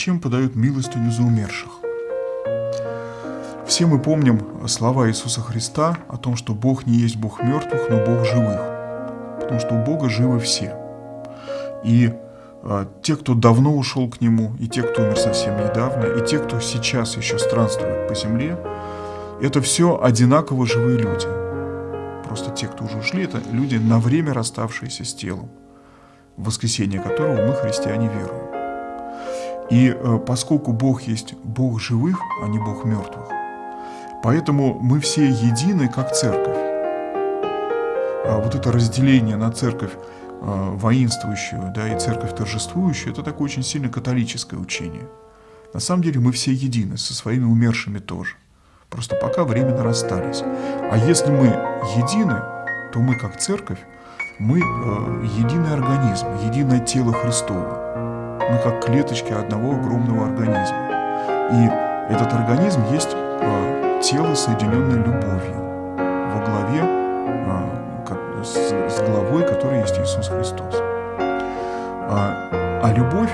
Зачем подают милостыню за умерших? Все мы помним слова Иисуса Христа о том, что Бог не есть Бог мертвых, но Бог живых. Потому что у Бога живы все. И те, кто давно ушел к Нему, и те, кто умер совсем недавно, и те, кто сейчас еще странствует по земле, это все одинаково живые люди. Просто те, кто уже ушли, это люди на время расставшиеся с телом, в воскресенье которого мы, христиане, веруем. И э, поскольку Бог есть Бог живых, а не Бог мертвых, поэтому мы все едины, как церковь. А вот это разделение на церковь воинствующую да, и церковь торжествующую, это такое очень сильно католическое учение. На самом деле мы все едины, со своими умершими тоже. Просто пока временно расстались. А если мы едины, то мы, как церковь, мы э, единый организм, единое тело Христово мы как клеточки одного огромного организма. И этот организм есть э, тело, соединенное любовью во главе э, с, главой, которой есть Иисус Христос. А, а любовь,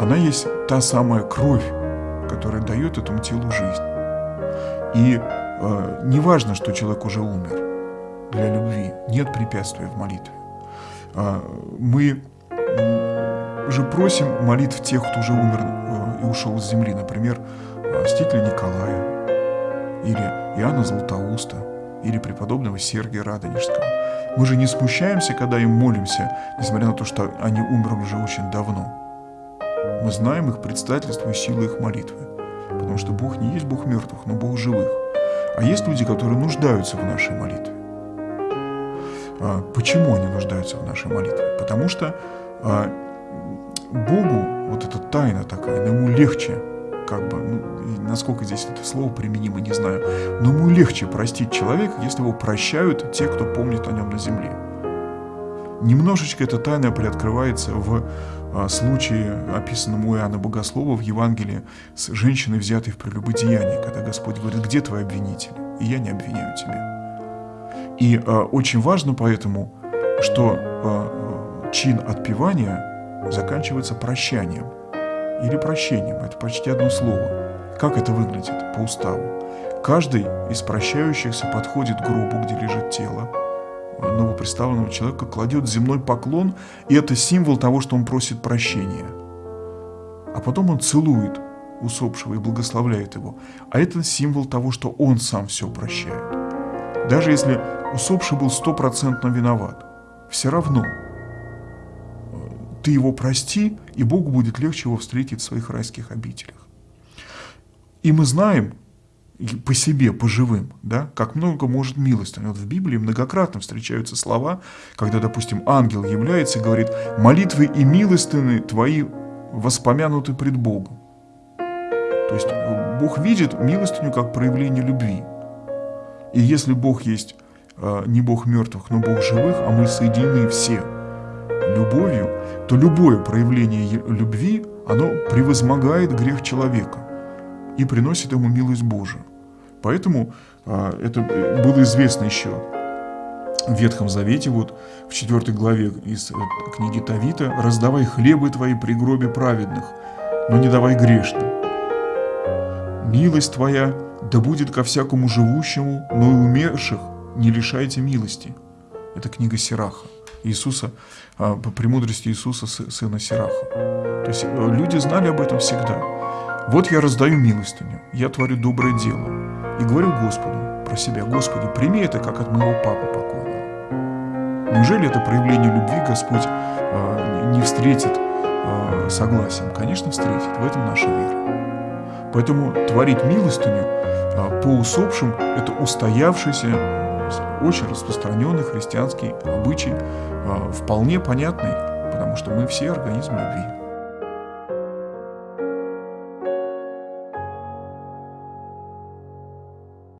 она есть та самая кровь, которая дает этому телу жизнь. И э, не важно, что человек уже умер. Для любви нет препятствия в молитве. Э, мы же просим молитв тех, кто уже умер э, и ушел с земли, например, Мстителя Николая, или Иоанна Златоуста, или преподобного Сергия Радонежского. Мы же не смущаемся, когда им молимся, несмотря на то, что они умерли уже очень давно. Мы знаем их предстательство и силу их молитвы, потому что Бог не есть Бог мертвых, но Бог живых. А есть люди, которые нуждаются в нашей молитве. А почему они нуждаются в нашей молитве? Потому что а, Богу вот эта тайна такая, ему легче, как бы, ну, насколько здесь это слово применимо, не знаю, но ему легче простить человека, если его прощают те, кто помнит о нем на земле. Немножечко эта тайна приоткрывается в а, случае, описанном у Иоанна Богослова в Евангелии с женщиной, взятой в прелюбодеянии, когда Господь говорит, где твои обвинители? И я не обвиняю тебя. И а, очень важно поэтому, что а, чин отпевания – заканчивается прощанием или прощением. Это почти одно слово. Как это выглядит по уставу? Каждый из прощающихся подходит к гробу, где лежит тело новоприставленного человека, кладет земной поклон, и это символ того, что он просит прощения. А потом он целует усопшего и благословляет его. А это символ того, что он сам все прощает. Даже если усопший был стопроцентно виноват, все равно ты его прости, и Богу будет легче его встретить в своих райских обителях. И мы знаем по себе, по живым, да, как много может милость. Вот в Библии многократно встречаются слова, когда, допустим, ангел является и говорит, молитвы и милостыны твои воспомянуты пред Богом. То есть Бог видит милостыню как проявление любви. И если Бог есть э, не Бог мертвых, но Бог живых, а мы соединены все – любовью, то любое проявление любви, оно превозмогает грех человека и приносит ему милость Божию. Поэтому а, это было известно еще в Ветхом Завете, вот в 4 главе из э, книги Тавита, «Раздавай хлебы твои при гробе праведных, но не давай грешным. Милость твоя да будет ко всякому живущему, но и умерших не лишайте милости». Это книга Сираха. Иисуса, а, по премудрости Иисуса, сына Сираха. То есть э, люди знали об этом всегда. Вот я раздаю милостыню, я творю доброе дело. И говорю Господу про себя, Господи, прими это, как от моего папы покойного. Неужели это проявление любви Господь а, не встретит а, согласием? Конечно, встретит. В этом наша вера. Поэтому творить милостыню по усопшим – это устоявшийся очень распространенный христианский обычай, вполне понятный, потому что мы все организм любви.